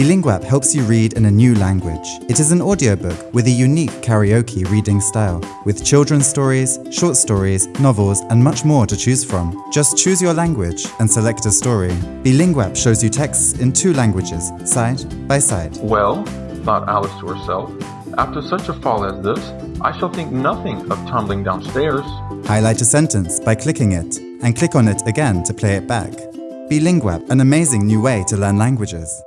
Bilinguap helps you read in a new language. It is an audiobook with a unique karaoke reading style, with children's stories, short stories, novels, and much more to choose from. Just choose your language and select a story. Bilinguap shows you texts in two languages, side by side. Well, thought Alice to herself, after such a fall as this, I shall think nothing of tumbling downstairs. Highlight a sentence by clicking it, and click on it again to play it back. Bilinguap, an amazing new way to learn languages.